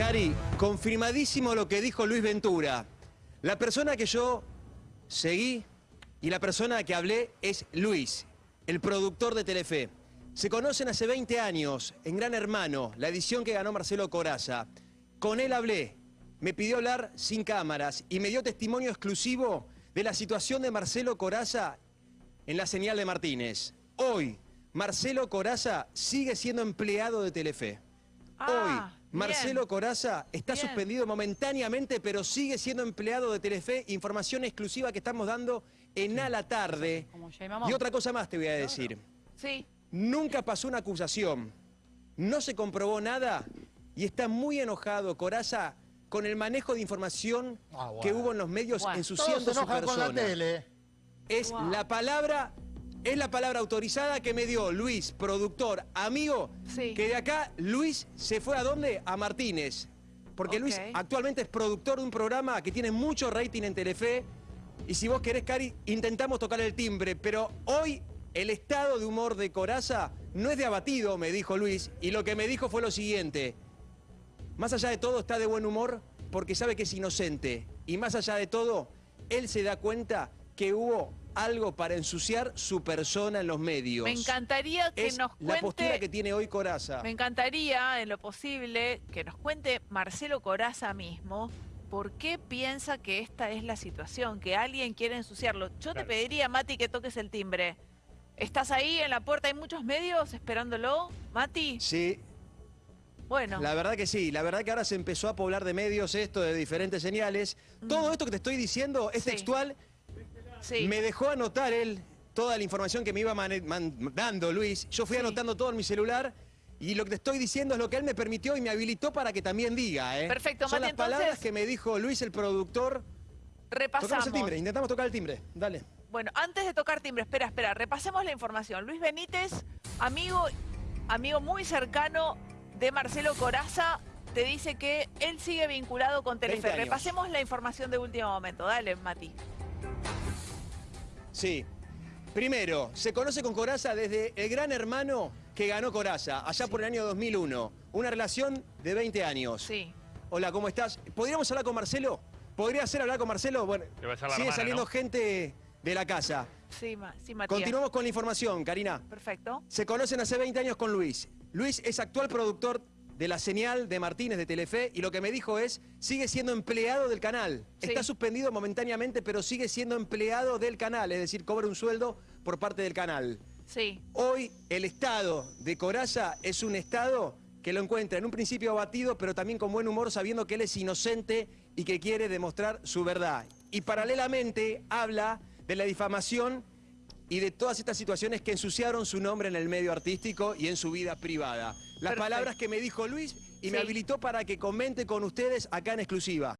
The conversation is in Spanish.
Cari, confirmadísimo lo que dijo Luis Ventura. La persona que yo seguí y la persona que hablé es Luis, el productor de Telefe. Se conocen hace 20 años en Gran Hermano, la edición que ganó Marcelo Coraza. Con él hablé, me pidió hablar sin cámaras y me dio testimonio exclusivo de la situación de Marcelo Coraza en la señal de Martínez. Hoy, Marcelo Coraza sigue siendo empleado de Telefe. Ah, Hoy, Marcelo bien. Coraza está Bien. suspendido momentáneamente, pero sigue siendo empleado de Telefe. Información exclusiva que estamos dando en A la Tarde. Y otra cosa más te voy a decir. Sí. Nunca pasó una acusación, no se comprobó nada y está muy enojado Coraza con el manejo de información Ah, que hubo en los medios. Todos ensuciando se su con la persona. tele. Es Wow. la palabra, es la palabra autorizada que me dio Luis, productor, amigo, Sí. que de acá Luis se fue a dónde? A Martínez. Porque Luis actualmente es productor de un programa que tiene mucho rating en Telefe. Y si vos querés, Cari, intentamos tocar el timbre. Pero hoy el estado de humor de Coraza no es de abatido, me dijo Luis. Y lo que me dijo fue lo siguiente. Más allá de todo está de buen humor porque sabe que es inocente. Y más allá de todo, él se da cuenta que hubo algo para ensuciar su persona en los medios. Me encantaría que es nos la postura cuente, que tiene hoy Coraza. me encantaría en lo posible que nos cuente Marcelo Coraza mismo por qué piensa que esta es la situación, que alguien quiere ensuciarlo. Yo te pediría, Mati, que toques el timbre. ¿Estás ahí en la puerta? ¿Hay muchos medios esperándolo? Mati, Sí, bueno. la verdad que sí. La verdad que ahora se empezó a poblar de medios esto, de diferentes señales. Todo esto que te estoy diciendo es Mm. Sí. textual. Sí. Me dejó anotar él toda la información que me iba mane- man- dando Luis. Yo fui Sí. anotando todo en mi celular. Y lo que te estoy diciendo es lo que él me permitió y me habilitó para que también diga, ¿eh? Perfecto, Son Mati, las palabras entonces- que me dijo Luis, el productor. Repasamos. Tocamos el timbre, intentamos tocar el timbre. Dale. Bueno, antes de tocar timbre, espera, espera, repasemos la información. Luis Benítez, amigo, amigo muy cercano de Marcelo Coraza, te dice que él sigue vinculado con 20 Telefe. Repasemos la información de último momento. Dale, Mati. Sí. Primero, se conoce con Coraza desde el gran hermano que ganó Coraza, allá por el año 2001. Una relación de 20 años. Sí. Hola, ¿cómo estás? ¿Podríamos hablar con Marcelo? ¿Podría ser hablar con Marcelo? Bueno, sigue hermana, saliendo ¿no? gente de la casa. Sí, Ma- sí Matías. Continuamos con la información, Karina. Perfecto. Se conocen hace 20 años con Luis. Luis es actual productor de la señal de Martínez de Telefe y lo que me dijo es, sigue siendo empleado del canal. Sí. Está suspendido momentáneamente, pero sigue siendo empleado del canal, es decir, cobra un sueldo por parte del canal. Sí. Hoy el estado de Coraza es un estado que lo encuentra en un principio abatido, pero también con buen humor, sabiendo que él es inocente y que quiere demostrar su verdad. Y paralelamente habla de la difamación y de todas estas situaciones que ensuciaron su nombre en el medio artístico y en su vida privada. Las Perfecto. palabras que me dijo Luis y me habilitó para que comente con ustedes acá en exclusiva.